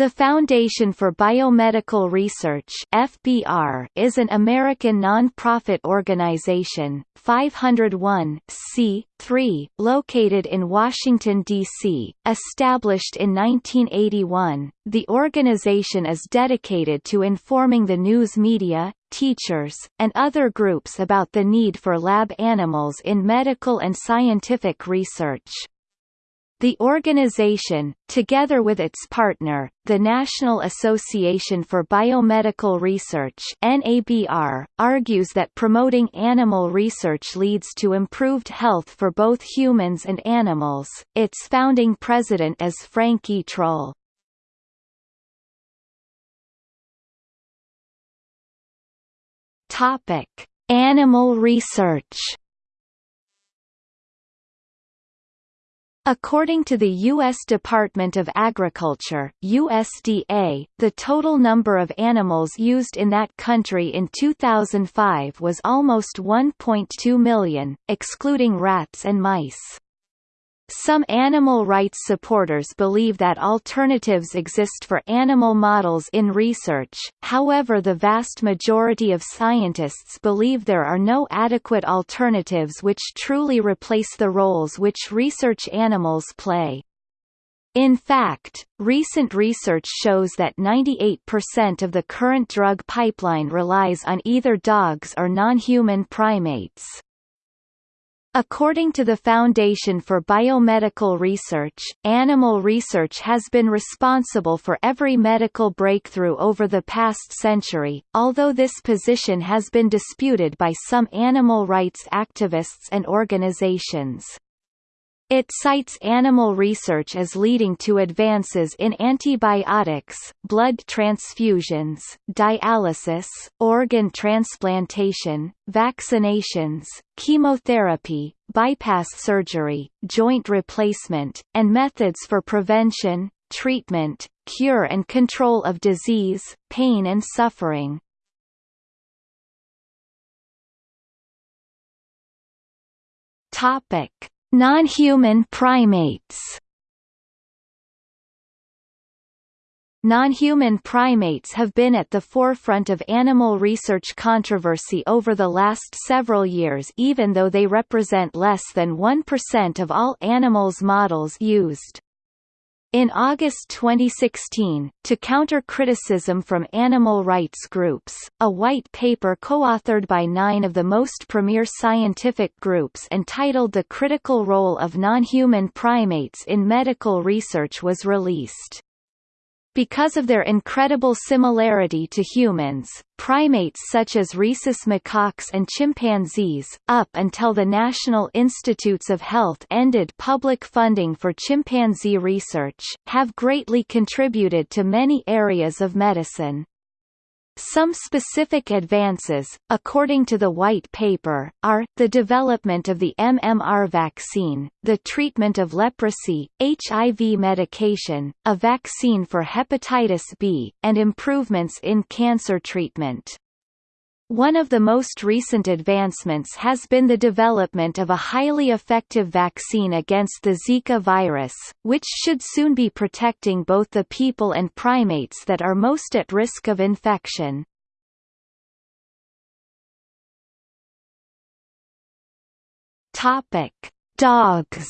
The Foundation for Biomedical Research FBR is an American non-profit organization, 501 located in Washington, D.C. Established in 1981, the organization is dedicated to informing the news media, teachers, and other groups about the need for lab animals in medical and scientific research. The organization, together with its partner, the National Association for Biomedical Research NABR, argues that promoting animal research leads to improved health for both humans and animals. Its founding president is Frank E. Troll. Topic: Animal research According to the U.S. Department of Agriculture USDA, the total number of animals used in that country in 2005 was almost 1.2 million, excluding rats and mice. Some animal rights supporters believe that alternatives exist for animal models in research, however the vast majority of scientists believe there are no adequate alternatives which truly replace the roles which research animals play. In fact, recent research shows that 98% of the current drug pipeline relies on either dogs or non-human primates. According to the Foundation for Biomedical Research, animal research has been responsible for every medical breakthrough over the past century, although this position has been disputed by some animal rights activists and organizations. It cites animal research as leading to advances in antibiotics, blood transfusions, dialysis, organ transplantation, vaccinations, chemotherapy, bypass surgery, joint replacement, and methods for prevention, treatment, cure and control of disease, pain and suffering. Topic Non-human primates Non-human primates have been at the forefront of animal research controversy over the last several years even though they represent less than 1% of all animals models used. In August 2016, to counter criticism from animal rights groups, a white paper co-authored by nine of the most premier scientific groups entitled The Critical Role of Non-Human Primates in Medical Research was released. Because of their incredible similarity to humans, primates such as rhesus macaques and chimpanzees, up until the National Institutes of Health ended public funding for chimpanzee research, have greatly contributed to many areas of medicine. Some specific advances, according to the White Paper, are, the development of the MMR vaccine, the treatment of leprosy, HIV medication, a vaccine for hepatitis B, and improvements in cancer treatment. One of the most recent advancements has been the development of a highly effective vaccine against the Zika virus, which should soon be protecting both the people and primates that are most at risk of infection. Topic: Dogs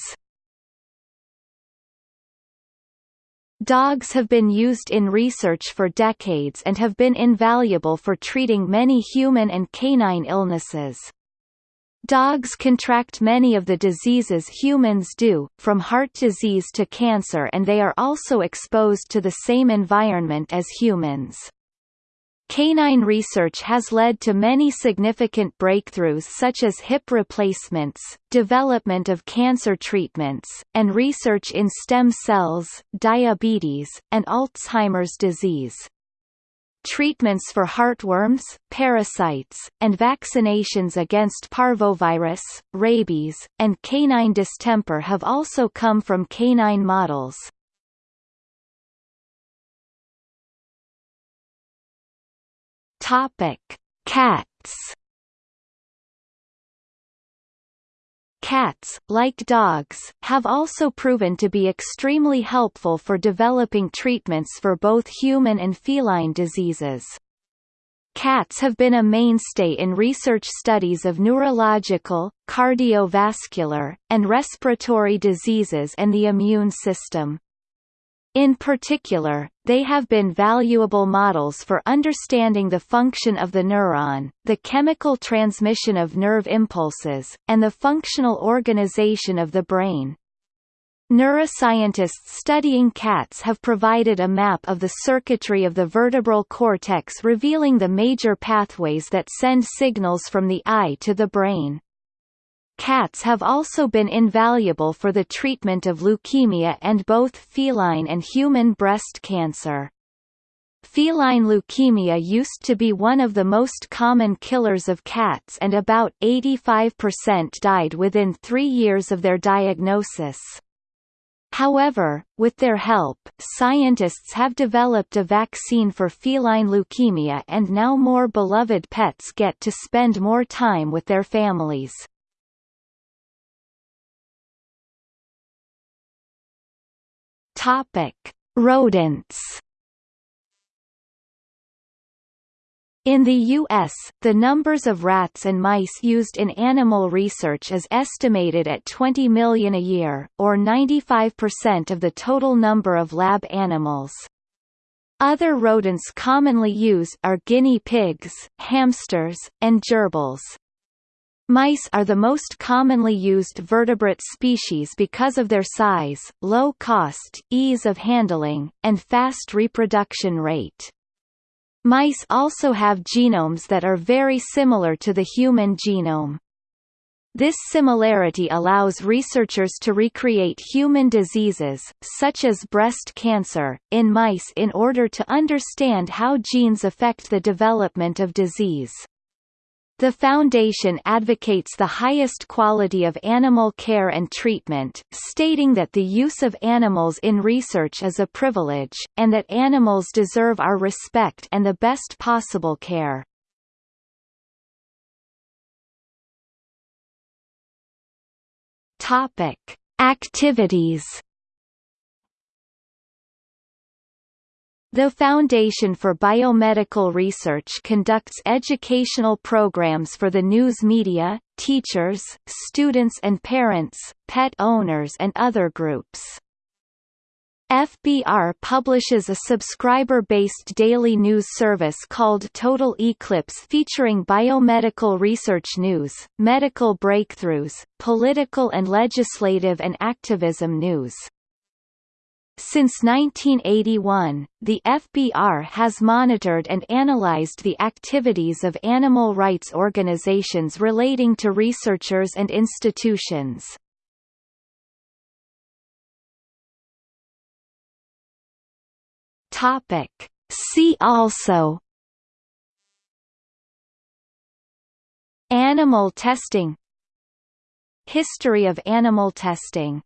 Dogs have been used in research for decades and have been invaluable for treating many human and canine illnesses. Dogs contract many of the diseases humans do, from heart disease to cancer and they are also exposed to the same environment as humans. Canine research has led to many significant breakthroughs such as hip replacements, development of cancer treatments, and research in stem cells, diabetes, and Alzheimer's disease. Treatments for heartworms, parasites, and vaccinations against parvovirus, rabies, and canine distemper have also come from canine models. Topic: Cats. Cats, like dogs, have also proven to be extremely helpful for developing treatments for both human and feline diseases. Cats have been a mainstay in research studies of neurological, cardiovascular, and respiratory diseases and the immune system. In particular, they have been valuable models for understanding the function of the neuron, the chemical transmission of nerve impulses, and the functional organization of the brain. Neuroscientists studying cats have provided a map of the circuitry of the vertebral cortex revealing the major pathways that send signals from the eye to the brain. Cats have also been invaluable for the treatment of leukemia and both feline and human breast cancer. Feline leukemia used to be one of the most common killers of cats and about 85% died within three years of their diagnosis. However, with their help, scientists have developed a vaccine for feline leukemia and now more beloved pets get to spend more time with their families. Topic: Rodents In the U.S., the numbers of rats and mice used in animal research is estimated at 20 million a year, or 95% of the total number of lab animals. Other rodents commonly used are guinea pigs, hamsters, and gerbils. Mice are the most commonly used vertebrate species because of their size, low cost, ease of handling, and fast reproduction rate. Mice also have genomes that are very similar to the human genome. This similarity allows researchers to recreate human diseases, such as breast cancer, in mice in order to understand how genes affect the development of disease. The Foundation advocates the highest quality of animal care and treatment, stating that the use of animals in research is a privilege, and that animals deserve our respect and the best possible care. Topic: Activities The Foundation for Biomedical Research conducts educational programs for the news media, teachers, students and parents, pet owners and other groups. FBR publishes a subscriber-based daily news service called Total E-Clips featuring biomedical research news, medical breakthroughs, political and legislative and activism news. Since 1981, the FBR has monitored and analyzed the activities of animal rights organizations relating to researchers and institutions. Topic. See also Animal testing History of animal testing